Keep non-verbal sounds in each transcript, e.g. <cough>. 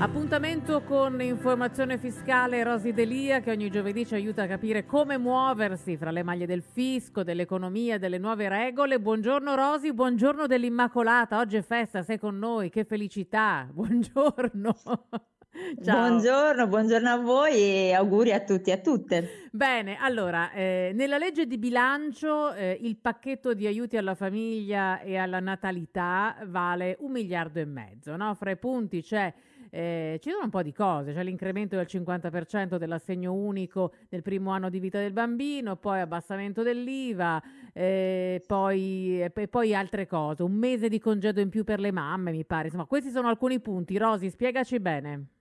Appuntamento con informazione fiscale Rosi Delia che ogni giovedì ci aiuta a capire come muoversi fra le maglie del fisco, dell'economia, delle nuove regole. Buongiorno Rosi, buongiorno dell'Immacolata. Oggi è festa, sei con noi, che felicità. <laughs> Buongiorno. <laughs> Ciao. Buongiorno, buongiorno a voi e auguri a tutti e a tutte. Bene, allora, eh, nella legge di bilancio eh, il pacchetto di aiuti alla famiglia e alla natalità vale un miliardo e mezzo, no? Fra i punti c'è eh, ci sono un po' di cose, c'è l'incremento del 50% dell'assegno unico nel primo anno di vita del bambino, poi abbassamento dell'IVA, eh, poi, e poi altre cose, un mese di congedo in più per le mamme, mi pare. Insomma, questi sono alcuni punti. Rosi, spiegaci bene.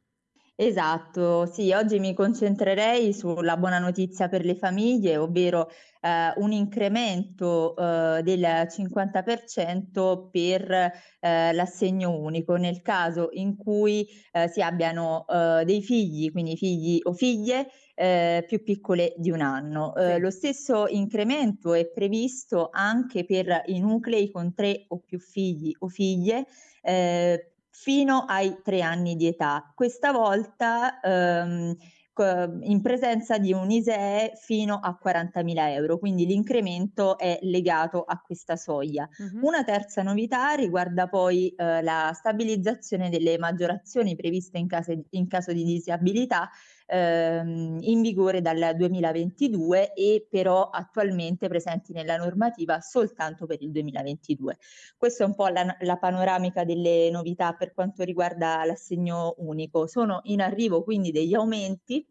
Esatto, sì, oggi mi concentrerei sulla buona notizia per le famiglie, ovvero eh, un incremento eh, del 50% per eh, l'assegno unico nel caso in cui eh, si abbiano eh, dei figli, quindi figli o figlie eh, più piccole di un anno. Sì. Lo stesso incremento è previsto anche per i nuclei con tre o più figli o figlie fino ai tre anni di età. Questa volta ehm, in presenza di un ISEE fino a 40.000 euro, quindi l'incremento è legato a questa soglia. Uh-huh. Una terza novità riguarda poi eh, la stabilizzazione delle maggiorazioni previste in, case, in caso di disabilità ehm, in vigore dal 2022 e però attualmente presenti nella normativa soltanto per il 2022. Questa è un po' la, la panoramica delle novità per quanto riguarda l'assegno unico. Sono in arrivo quindi degli aumenti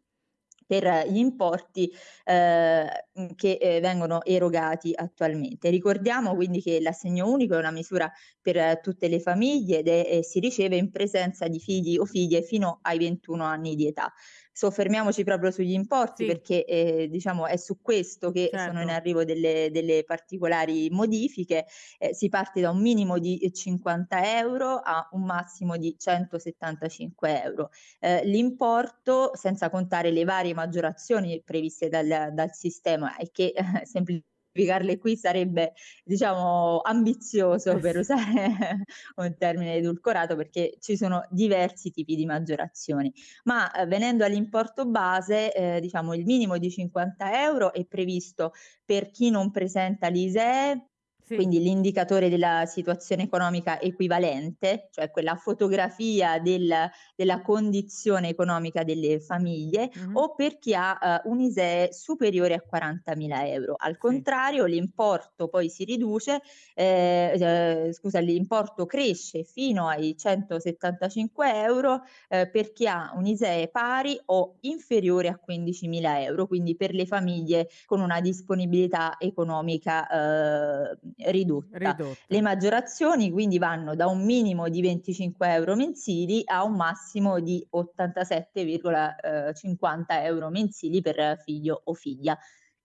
per gli importi eh, che eh, vengono erogati attualmente. Ricordiamo quindi che l'assegno unico è una misura per tutte le famiglie ed è, si riceve in presenza di figli o figlie fino ai 21 anni di età soffermiamoci proprio sugli importi sì. perché eh, diciamo è su questo che certo. sono in certo. arrivo delle, delle particolari modifiche. Eh, si parte da un minimo di 50 euro a un massimo di 175 euro. Eh, l'importo, senza contare le varie maggiorazioni previste dal, dal sistema e che <laughs> semplicemente spiegarle qui sarebbe, diciamo, ambizioso per usare <laughs> un termine edulcorato perché ci sono diversi tipi di maggiorazioni. Ma eh, venendo all'importo base, eh, diciamo, il minimo di 50 euro è previsto per chi non presenta l'ISEE, sì. Quindi l'indicatore della situazione economica equivalente, cioè quella fotografia del, della condizione economica delle famiglie, mm-hmm. o per chi ha uh, un ISEE superiore a 40.000 euro. Al contrario, sì. l'importo poi si riduce, eh, eh, scusa, l'importo cresce fino ai 175 euro eh, per chi ha un ISEE pari o inferiore a 15.000 euro, quindi per le famiglie con una disponibilità economica eh, ridotta. ridotta. Le maggiorazioni quindi vanno da un minimo di 25 euro mensili a un massimo di 87,50 euro mensili per figlio o figlia,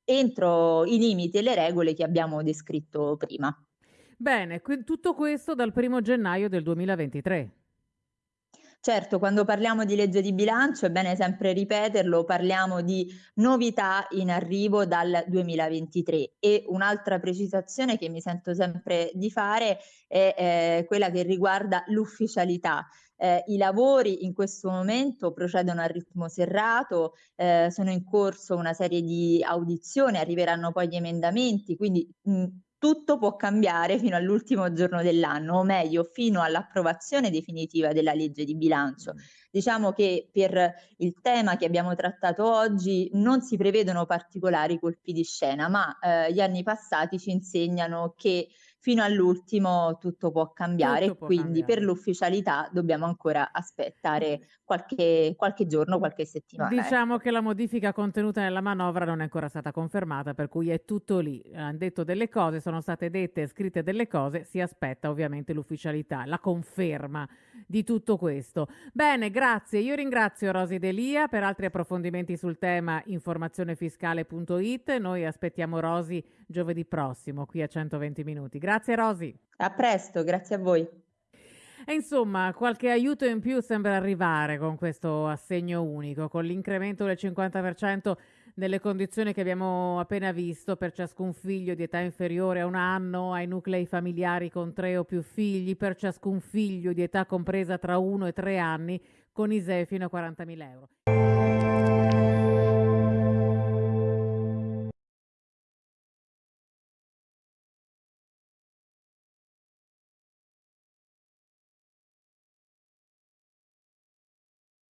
entro i limiti e le regole che abbiamo descritto prima. Bene, tutto questo dal primo gennaio del 2023. Certo, quando parliamo di legge di bilancio, è bene sempre ripeterlo, parliamo di novità in arrivo dal 2023 e un'altra precisazione che mi sento sempre di fare è eh, quella che riguarda l'ufficialità. Eh, I lavori in questo momento procedono a ritmo serrato, eh, sono in corso una serie di audizioni, arriveranno poi gli emendamenti, quindi mh, tutto può cambiare fino all'ultimo giorno dell'anno, o meglio, fino all'approvazione definitiva della legge di bilancio. Diciamo che per il tema che abbiamo trattato oggi non si prevedono particolari colpi di scena, ma eh, gli anni passati ci insegnano che fino all'ultimo tutto può cambiare, tutto può quindi cambiare. per l'ufficialità dobbiamo ancora aspettare qualche, qualche giorno, qualche settimana. Ecco. Diciamo ecco. che la modifica contenuta nella manovra non è ancora stata confermata, per cui è tutto lì. Hanno detto delle cose, sono state dette e scritte delle cose, si aspetta ovviamente l'ufficialità, la conferma di tutto questo. Bene, grazie. Io ringrazio Rosi Delia per altri approfondimenti sul tema informazionefiscale.it. Noi aspettiamo Rosi giovedì prossimo qui a 120 minuti. Grazie Rosi. A presto, grazie a voi. E insomma, qualche aiuto in più sembra arrivare con questo assegno unico, con l'incremento del 50% nelle condizioni che abbiamo appena visto per ciascun figlio di età inferiore a un anno, ai nuclei familiari con tre o più figli, per ciascun figlio di età compresa tra uno e tre anni, con ISEE fino a 40.000 euro.